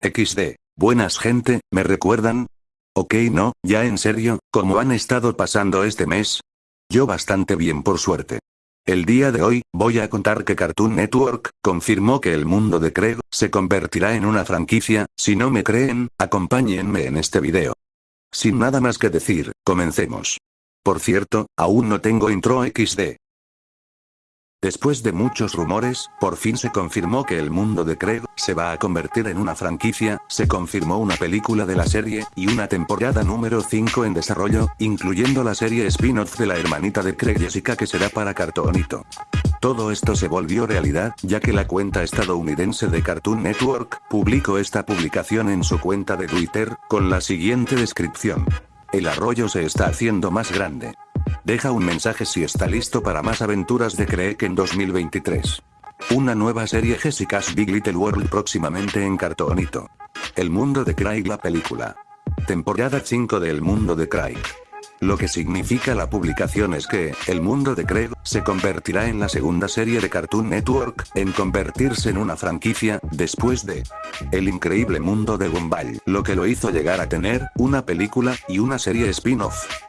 XD. Buenas gente, ¿me recuerdan? Ok no, ya en serio, ¿cómo han estado pasando este mes? Yo bastante bien por suerte. El día de hoy, voy a contar que Cartoon Network, confirmó que el mundo de Craig, se convertirá en una franquicia, si no me creen, acompáñenme en este video. Sin nada más que decir, comencemos. Por cierto, aún no tengo intro XD. Después de muchos rumores, por fin se confirmó que el mundo de Craig se va a convertir en una franquicia, se confirmó una película de la serie, y una temporada número 5 en desarrollo, incluyendo la serie spin-off de la hermanita de Craig Jessica que será para Cartoonito. Todo esto se volvió realidad, ya que la cuenta estadounidense de Cartoon Network, publicó esta publicación en su cuenta de Twitter, con la siguiente descripción. El arroyo se está haciendo más grande. Deja un mensaje si está listo para más aventuras de Craig en 2023. Una nueva serie Jessica's Big Little World próximamente en Cartoonito. El mundo de Craig la película. Temporada 5 de El mundo de Craig. Lo que significa la publicación es que, el mundo de Craig, se convertirá en la segunda serie de Cartoon Network, en convertirse en una franquicia, después de El increíble mundo de Gumball, lo que lo hizo llegar a tener, una película, y una serie spin-off.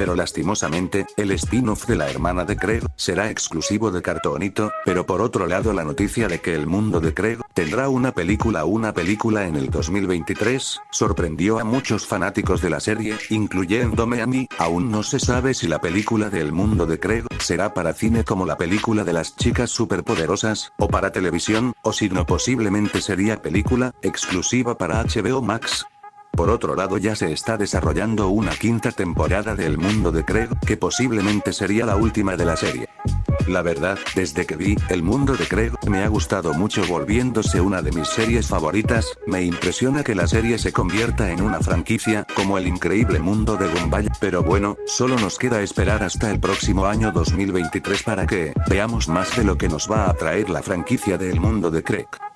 Pero lastimosamente, el spin-off de la hermana de Craig, será exclusivo de Cartoonito, pero por otro lado la noticia de que el mundo de Craig, tendrá una película una película en el 2023, sorprendió a muchos fanáticos de la serie, incluyéndome a mí, aún no se sabe si la película de El mundo de Craig, será para cine como la película de las chicas superpoderosas, o para televisión, o si no posiblemente sería película, exclusiva para HBO Max, por otro lado ya se está desarrollando una quinta temporada de El Mundo de Craig, que posiblemente sería la última de la serie. La verdad, desde que vi El Mundo de Craig, me ha gustado mucho volviéndose una de mis series favoritas, me impresiona que la serie se convierta en una franquicia, como el increíble mundo de Gumball, pero bueno, solo nos queda esperar hasta el próximo año 2023 para que, veamos más de lo que nos va a traer la franquicia de El Mundo de Craig.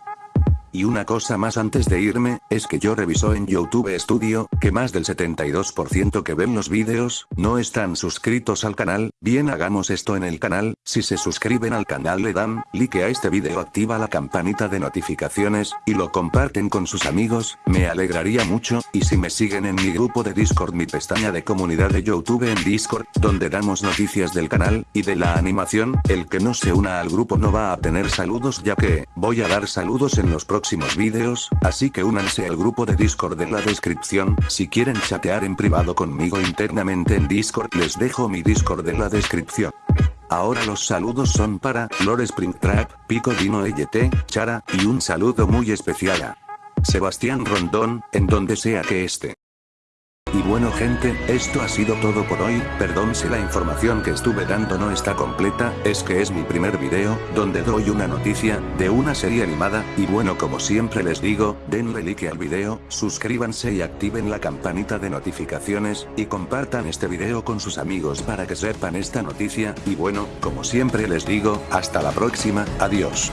Y una cosa más antes de irme, es que yo reviso en YouTube Studio, que más del 72% que ven los vídeos, no están suscritos al canal, bien hagamos esto en el canal, si se suscriben al canal le dan, like a este vídeo activa la campanita de notificaciones, y lo comparten con sus amigos, me alegraría mucho, y si me siguen en mi grupo de Discord mi pestaña de comunidad de YouTube en Discord, donde damos noticias del canal, y de la animación, el que no se una al grupo no va a tener saludos ya que, voy a dar saludos en los próximos vídeos, así que únanse al grupo de Discord en la descripción, si quieren chatear en privado conmigo internamente en Discord les dejo mi Discord en la descripción. Ahora los saludos son para, Lore Springtrap, Pico Dino LT, Chara, y un saludo muy especial a Sebastián Rondón, en donde sea que esté. Y bueno gente, esto ha sido todo por hoy, perdón si la información que estuve dando no está completa, es que es mi primer video, donde doy una noticia, de una serie animada, y bueno como siempre les digo, denle like al video, suscríbanse y activen la campanita de notificaciones, y compartan este video con sus amigos para que sepan esta noticia, y bueno, como siempre les digo, hasta la próxima, adiós.